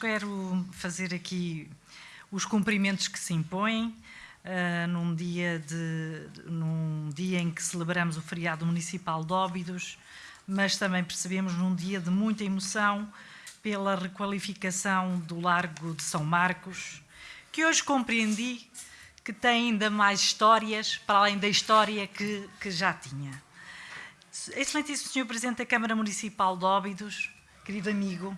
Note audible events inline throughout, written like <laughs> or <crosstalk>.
Quero fazer aqui os cumprimentos que se impõem uh, num, dia de, num dia em que celebramos o feriado municipal de Óbidos, mas também percebemos num dia de muita emoção pela requalificação do Largo de São Marcos, que hoje compreendi que tem ainda mais histórias, para além da história que, que já tinha. Excelentíssimo Sr. Presidente da Câmara Municipal de Óbidos, querido amigo,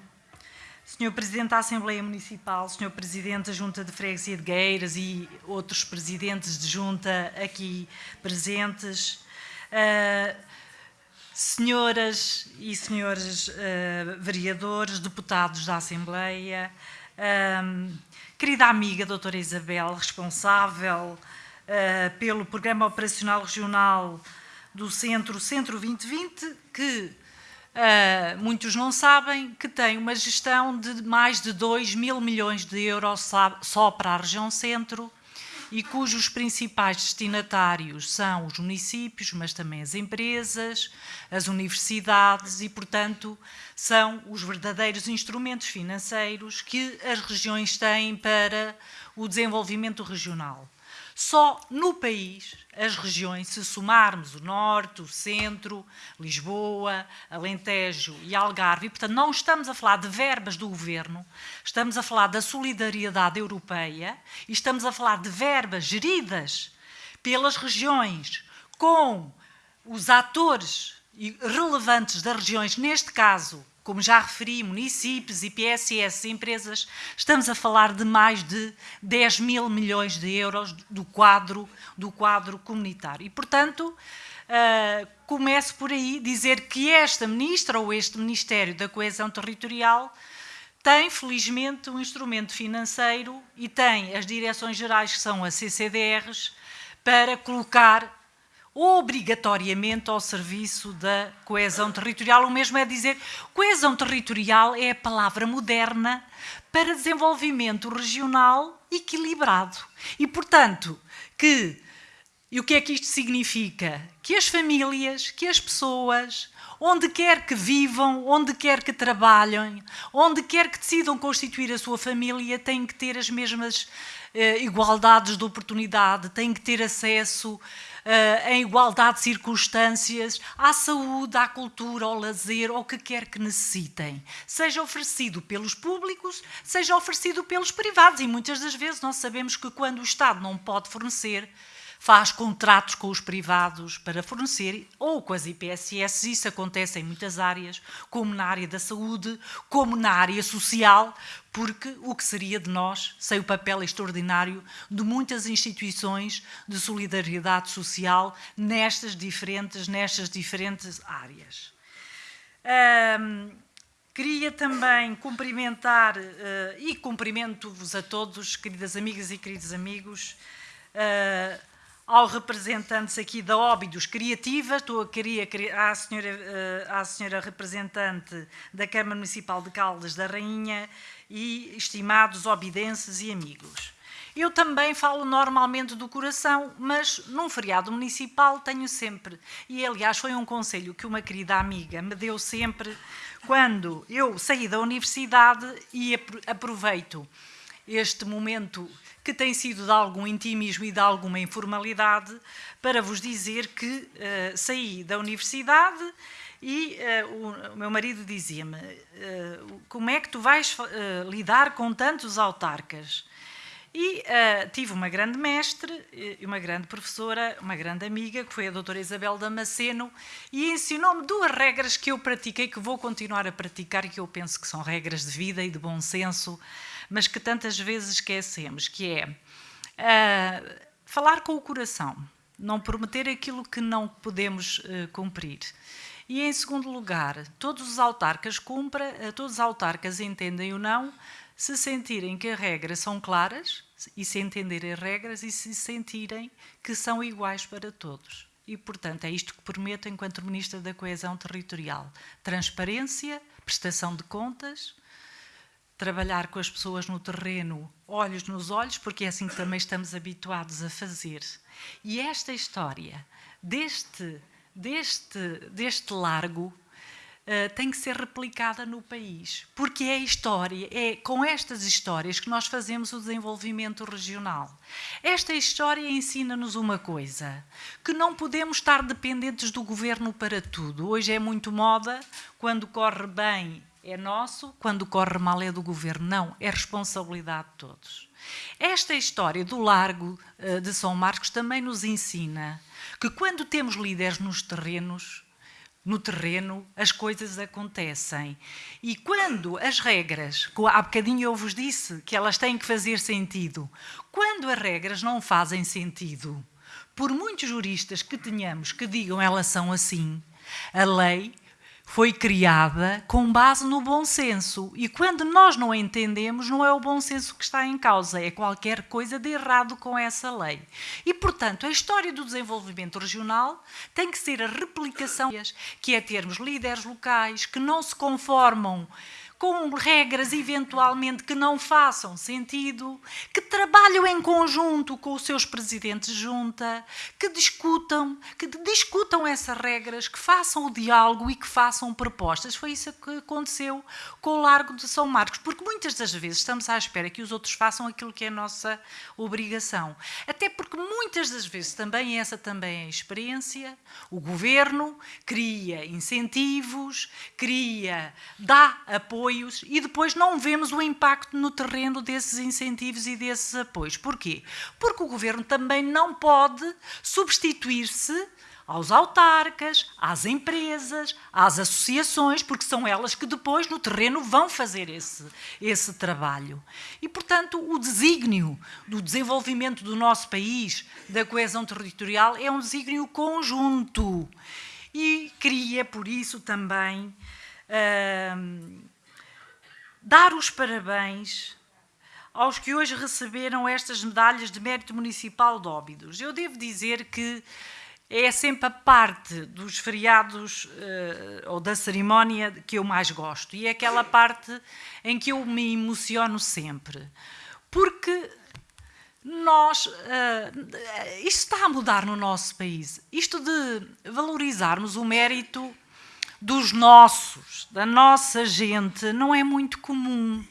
Sr. Presidente da Assembleia Municipal, Sr. Presidente da Junta de Freguesia de Gueiras e outros presidentes de junta aqui presentes, uh, senhoras e senhores uh, vereadores, deputados da Assembleia, uh, querida amiga doutora Isabel, responsável pelo Programa Operacional Regional do Centro, Centro 2020, que uh, muitos não sabem, que tem uma gestão de mais de 2 mil milhões de euros só para a região centro e cujos principais destinatários são os municípios, mas também as empresas, as universidades e, portanto, são os verdadeiros instrumentos financeiros que as regiões têm para o desenvolvimento regional. Só no país, as regiões, se somarmos o Norte, o Centro, Lisboa, Alentejo e Algarve, portanto, não estamos a falar de verbas do Governo, estamos a falar da solidariedade europeia e estamos a falar de verbas geridas pelas regiões com os atores relevantes das regiões, neste caso como já referi, municípios, IPSS, empresas, estamos a falar de mais de 10 mil milhões de euros do quadro, do quadro comunitário. E, portanto, uh, começo por aí dizer que esta ministra ou este Ministério da Coesão Territorial tem, felizmente, um instrumento financeiro e tem as direções gerais, que são as CCDRs, para colocar obrigatoriamente ao serviço da coesão territorial. O mesmo é dizer, coesão territorial é a palavra moderna para desenvolvimento regional equilibrado. E, portanto, que e o que é que isto significa? Que as famílias, que as pessoas, onde quer que vivam, onde quer que trabalhem, onde quer que decidam constituir a sua família, têm que ter as mesmas eh, igualdades de oportunidade, têm que ter acesso em igualdade de circunstâncias, à saúde, à cultura, ao lazer, ao que quer que necessitem. Seja oferecido pelos públicos, seja oferecido pelos privados. E muitas das vezes nós sabemos que quando o Estado não pode fornecer, faz contratos com os privados para fornecer, ou com as IPSS, isso acontece em muitas áreas, como na área da saúde, como na área social, porque o que seria de nós sem o papel extraordinário de muitas instituições de solidariedade social nestas diferentes, nestas diferentes áreas. Um, queria também cumprimentar, uh, e cumprimento-vos a todos, queridas amigas e queridos amigos, uh, ao representantes aqui da Óbidos Criativa, estou a querer à senhora, eh, à senhora representante da Câmara Municipal de Caldas da Rainha e estimados obidenses e amigos. Eu também falo normalmente do coração, mas num feriado municipal tenho sempre, e aliás foi um conselho que uma querida amiga me deu sempre quando eu saí da universidade e aproveito este momento que tem sido de algum intimismo e de alguma informalidade, para vos dizer que uh, saí da universidade e uh, o, meu marido dizia-me uh, como é que tu vais lidar com tantos autarcas? E tive uma grande mestre, uma grande professora, uma grande amiga, que foi a doutora Isabel Damasceno, e ensinou-me duas regras que eu pratiquei, que vou continuar a praticar que eu penso que são regras de vida e de bom senso, mas que tantas vezes esquecemos, que é uh, falar com o coração, não prometer aquilo que não podemos uh, cumprir. E, em segundo lugar, todos os autarcas cumpra, uh, todos os autarcas entendem ou não, se sentirem que as regras são claras e se entenderem as regras e se sentirem que são iguais para todos. E, portanto, é isto que prometo enquanto Ministra da Coesão Territorial. Transparência, prestação de contas, trabalhar com as pessoas no terreno, olhos nos olhos, porque é assim que também estamos habituados a fazer. E esta história deste, deste, deste largo uh, tem que ser replicada no país, porque é história, é com estas histórias que nós fazemos o desenvolvimento regional. Esta história ensina-nos uma coisa, que não podemos estar dependentes do governo para tudo. Hoje é muito moda, quando corre bem é nosso, quando corre mal é do governo. Não, é responsabilidade de todos. Esta história do Largo uh, de São Marcos também nos ensina que quando temos líderes nos terrenos, no terreno, as coisas acontecem. E quando as regras, há bocadinho eu vos disse que elas têm que fazer sentido, quando as regras não fazem sentido, por muitos juristas que tenhamos que digam elas são assim, a lei foi criada com base no bom senso. E quando nós não entendemos, não é o bom senso que está em causa, é qualquer coisa de errado com essa lei. E, portanto, a história do desenvolvimento regional tem que ser a replicação, que é termos líderes locais que não se conformam com regras eventualmente que não façam sentido, que trabalham em conjunto com os seus presidentes de junta, que discutam, que discutam essas regras, que façam o diálogo e que façam propostas. Foi isso que aconteceu com o Largo de São Marcos, porque muitas das vezes estamos à espera que os outros façam aquilo que é a nossa obrigação. Até porque muitas das vezes também essa também é a experiência, o governo cria incentivos, cria, dá apoio apoios e depois não vemos o impacto no terreno desses incentivos e desses apoios. Porquê? Porque o governo também não pode substituir-se aos autarcas, às empresas, às associações, porque são elas que depois no terreno vão fazer esse, esse trabalho. E, portanto, o desígnio do desenvolvimento do nosso país, da coesão territorial, é um desígnio conjunto. E queria, por isso, também. Uh, dar os parabéns aos que hoje receberam estas medalhas de mérito municipal de Óbidos. Eu devo dizer que é sempre a parte dos feriados uh, ou da cerimónia que eu mais gosto e é aquela parte em que eu me emociono sempre. Porque nós, uh, isto está a mudar no nosso país. Isto de valorizarmos o mérito dos nossos, da nossa gente, não é muito comum.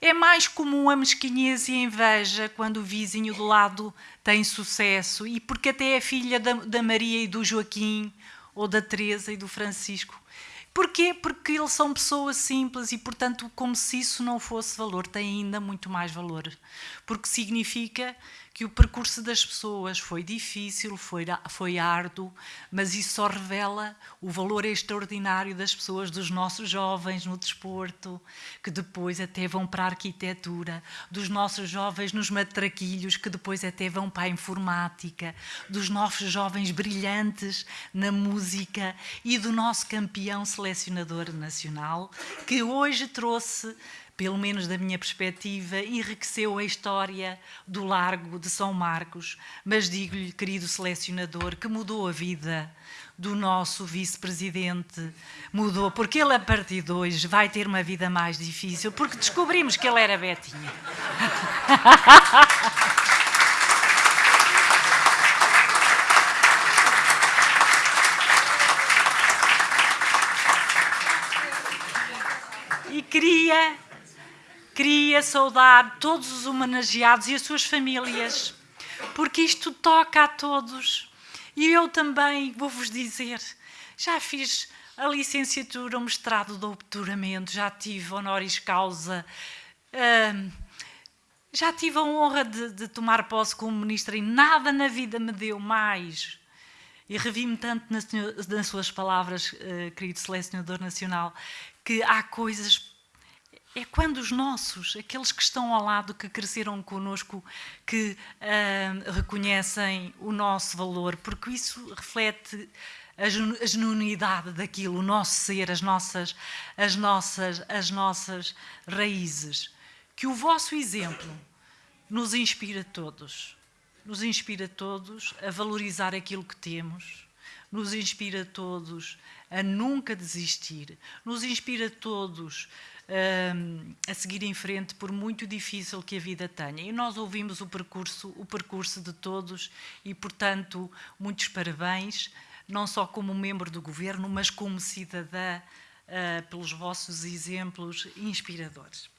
É mais comum a mesquinhez e a inveja quando o vizinho do lado tem sucesso e porque até é filha da, da Maria e do Joaquim, ou da Teresa e do Francisco. Porquê? Porque eles são pessoas simples e, portanto, como se isso não fosse valor, tem ainda muito mais valor. Porque significa que o percurso das pessoas foi difícil, foi, foi árduo, mas isso só revela o valor extraordinário das pessoas, dos nossos jovens no desporto, que depois até vão para a arquitetura, dos nossos jovens nos matraquilhos, que depois até vão para a informática, dos nossos jovens brilhantes na música e do nosso campeão selecionador nacional, que hoje trouxe pelo menos da minha perspectiva, enriqueceu a história do Largo de São Marcos, mas digo-lhe, querido selecionador, que mudou a vida do nosso vice-presidente, mudou, porque ele a partir de hoje vai ter uma vida mais difícil, porque descobrimos que ele era Betinha. <laughs> e queria queria saudar todos os homenageados e as suas famílias, porque isto toca a todos. E eu também vou-vos dizer, já fiz a licenciatura, o mestrado, o doutoramento, já tive honoris causa, uh, já tive a honra de, de, tomar posse como ministra e nada na vida me deu mais. E revi-me tanto nas, nas, suas palavras, uh, querido selecionador nacional, que há coisas é quando os nossos, aqueles que estão ao lado, que cresceram connosco, que uh, reconhecem o nosso valor, porque isso reflete a genuinidade daquilo, o nosso ser, as nossas, as nossas, as nossas raízes. Que o vosso exemplo nos inspira todos, nos inspira todos a valorizar aquilo que temos, nos inspira todos a nunca desistir, nos inspira todos a seguir em frente, por muito difícil que a vida tenha. E nós ouvimos o percurso, o percurso de todos e, portanto, muitos parabéns não só como membro do governo, mas como cidadã, uh, pelos vossos exemplos inspiradores.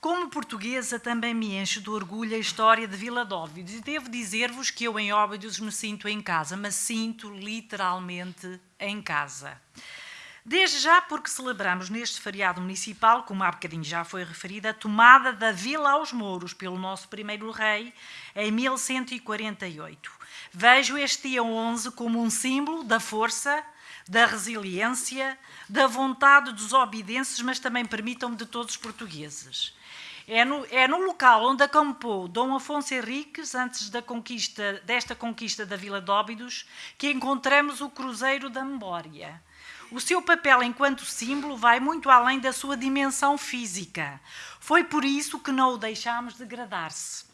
Como portuguesa, também me enche de orgulho a história de Vila de Óbidos e devo dizer-vos que eu em Óbidos me sinto em casa, mas sinto literalmente em casa. Desde já porque celebramos neste feriado municipal, como há bocadinho já foi referida, a tomada da Vila aos Mouros pelo nosso primeiro rei em 1148. Vejo este dia 11 como um símbolo da força, da resiliência, da vontade dos obidenses, mas também permitam-me de todos os portugueses. É no, é no local onde acampou Dom Afonso Henriques, antes da conquista, desta conquista da Vila de Óbidos, que encontramos o Cruzeiro da Memória. O seu papel enquanto símbolo vai muito além da sua dimensão física. Foi por isso que não o deixámos degradar-se.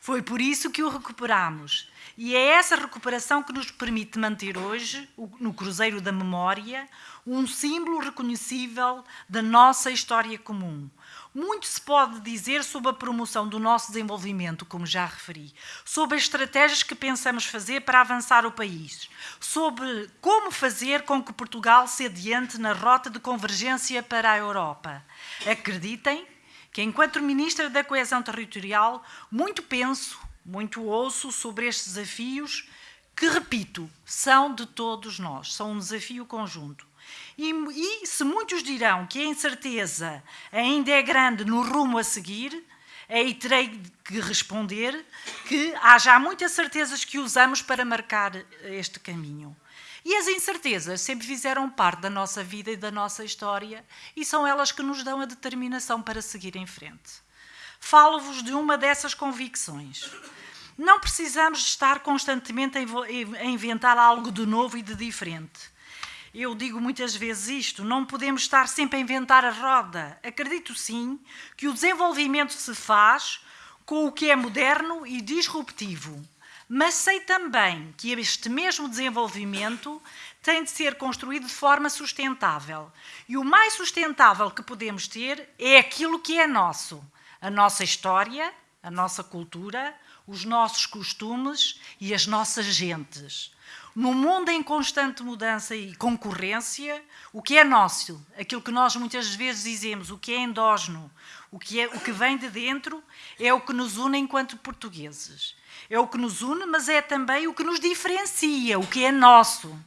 Foi por isso que o recuperamos. E é essa recuperação que nos permite manter hoje, no Cruzeiro da Memória, um símbolo reconhecível da nossa história comum. Muito se pode dizer sobre a promoção do nosso desenvolvimento, como já referi, sobre as estratégias que pensamos fazer para avançar o país, sobre como fazer com que Portugal se adiante na rota de convergência para a Europa. Acreditem que, enquanto Ministra da Coesão Territorial, muito penso, muito ouço sobre estes desafios, que, repito, são de todos nós, são um desafio conjunto. E, e, se muitos dirão que a incerteza ainda é grande no rumo a seguir, aí terei que responder que há já muitas certezas que usamos para marcar este caminho. E as incertezas sempre fizeram parte da nossa vida e da nossa história e são elas que nos dão a determinação para seguir em frente. Falo-vos de uma dessas convicções. Não precisamos estar constantemente a inventar algo de novo e de diferente eu digo muitas vezes isto, não podemos estar sempre a inventar a roda. Acredito sim que o desenvolvimento se faz com o que é moderno e disruptivo. Mas sei também que este mesmo desenvolvimento tem de ser construído de forma sustentável. E o mais sustentável que podemos ter é aquilo que é nosso. A nossa história, a nossa cultura, os nossos costumes e as nossas gentes. No mundo em constante mudança e concorrência, o que é nosso, aquilo que nós muitas vezes dizemos, o que é endógeno, o que, é, o que vem de dentro, é o que nos une enquanto portugueses. É o que nos une, mas é também o que nos diferencia, o que é nosso.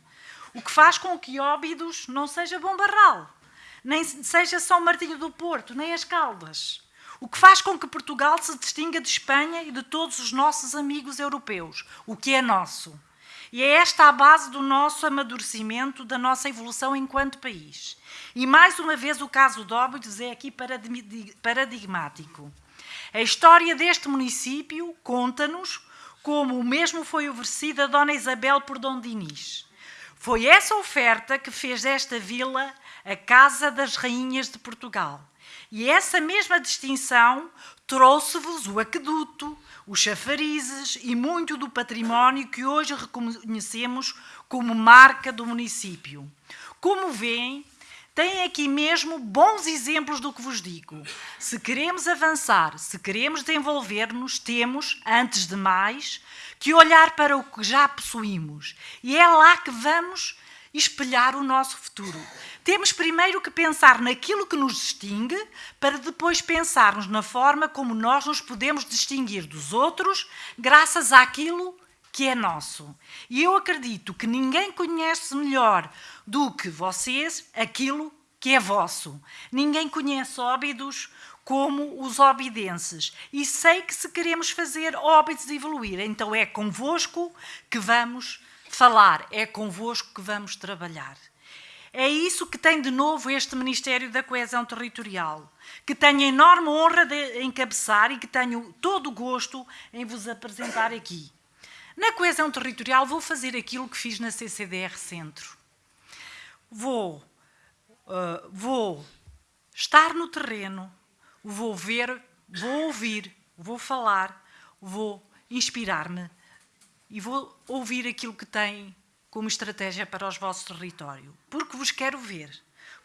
O que faz com que Óbidos não seja Bom Barral, nem seja São Martinho do Porto, nem as Caldas. O que faz com que Portugal se distinga de Espanha e de todos os nossos amigos europeus, o que é nosso. E é esta a base do nosso amadurecimento, da nossa evolução enquanto país. E mais uma vez o caso de Óbidos é aqui paradigmático. A história deste município conta-nos como o mesmo foi oferecido a Dona Isabel por Dom Dinis. Foi essa oferta que fez desta vila a Casa das Rainhas de Portugal. E essa mesma distinção trouxe-vos o aqueduto, os chafarizes e muito do património que hoje reconhecemos como marca do município. Como veem, tem aqui mesmo bons exemplos do que vos digo. Se queremos avançar, se queremos desenvolver-nos, temos, antes de mais, que olhar para o que já possuímos. E é lá que vamos espelhar o nosso futuro. Temos primeiro que pensar naquilo que nos distingue, para depois pensarmos na forma como nós nos podemos distinguir dos outros, graças àquilo que é nosso. E eu acredito que ninguém conhece melhor do que vocês aquilo que é vosso. Ninguém conhece óbidos como os obidenses. E sei que se queremos fazer óbidos evoluir, então é convosco que vamos falar, é convosco que vamos trabalhar. É isso que tem de novo este Ministério da Coesão Territorial, que tenho a enorme honra de encabeçar e que tenho todo o gosto em vos apresentar aqui. Na coesão territorial vou fazer aquilo que fiz na CCDR Centro. Vou, uh, vou estar no terreno, vou ver, vou ouvir, vou falar, vou inspirar-me e vou ouvir aquilo que tem como estratégia para os vossos territórios. Porque vos quero ver.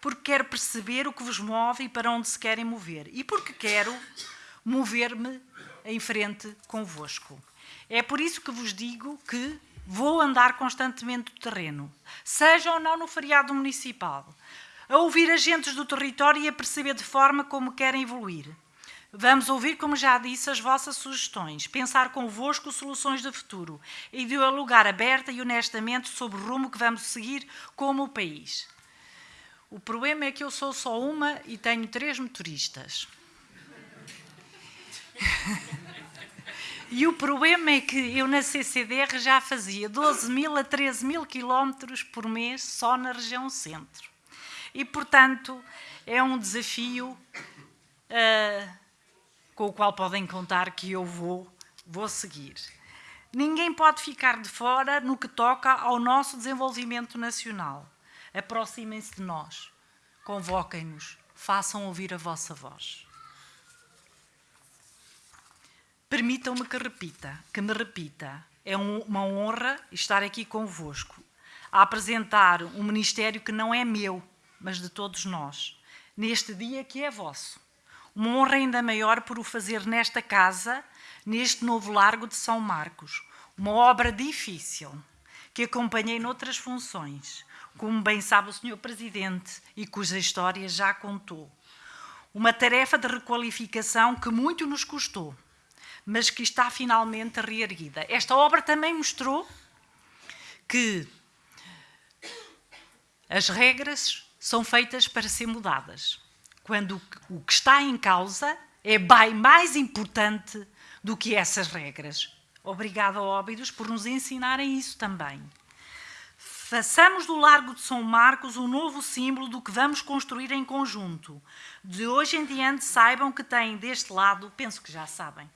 Porque quero perceber o que vos move e para onde se querem mover. E porque quero mover-me em frente convosco. É por isso que vos digo que Vou andar constantemente do terreno, seja ou não no feriado municipal, a ouvir agentes do território e a perceber de forma como querem evoluir. Vamos ouvir, como já disse, as vossas sugestões, pensar convosco soluções de futuro e dialogar aberta e honestamente sobre o rumo que vamos seguir como país. O problema é que eu sou só uma e tenho três motoristas. <laughs> E o problema é que eu na CCDR já fazia 12 mil a 13 mil quilómetros por mês só na região centro. E, portanto, é um desafio uh, com o qual podem contar que eu vou, vou seguir. Ninguém pode ficar de fora no que toca ao nosso desenvolvimento nacional. Aproximem-se de nós, convoquem-nos, façam ouvir a vossa voz. Permitam-me que repita, que me repita. É uma honra estar aqui convosco, a apresentar um ministério que não é meu, mas de todos nós, neste dia que é vosso. Uma honra ainda maior por o fazer nesta casa, neste novo Largo de São Marcos. Uma obra difícil, que acompanhei noutras funções, como bem sabe o Sr. Presidente e cuja história já contou. Uma tarefa de requalificação que muito nos custou, mas que está finalmente reerguida. Esta obra também mostrou que as regras são feitas para ser mudadas quando o que está em causa é bem mais importante do que essas regras. Obrigada, Óbidos, por nos ensinarem isso também. Façamos do Largo de São Marcos um novo símbolo do que vamos construir em conjunto. De hoje em diante, saibam que têm deste lado, penso que já sabem,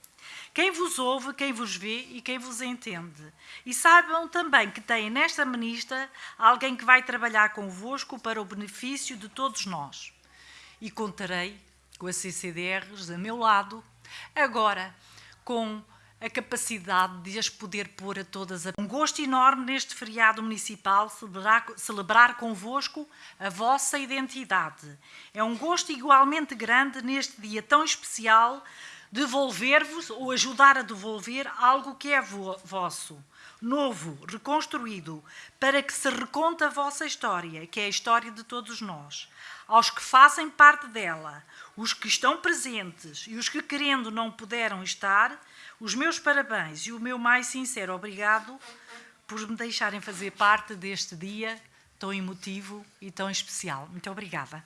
quem vos ouve, quem vos vê e quem vos entende. E saibam também que têm nesta ministra alguém que vai trabalhar convosco para o benefício de todos nós e contarei com a CCDRs a meu lado, agora com a capacidade de as poder pôr a todas. A... Um gosto enorme neste feriado municipal celebrar, celebrar convosco a vossa identidade. É um gosto igualmente grande neste dia tão especial devolver-vos ou ajudar a devolver algo que é vo vosso, novo, reconstruído, para que se reconte a vossa história, que é a história de todos nós aos que fazem parte dela, os que estão presentes e os que, querendo, não puderam estar, os meus parabéns e o meu mais sincero obrigado por me deixarem fazer parte deste dia tão emotivo e tão especial. Muito obrigada.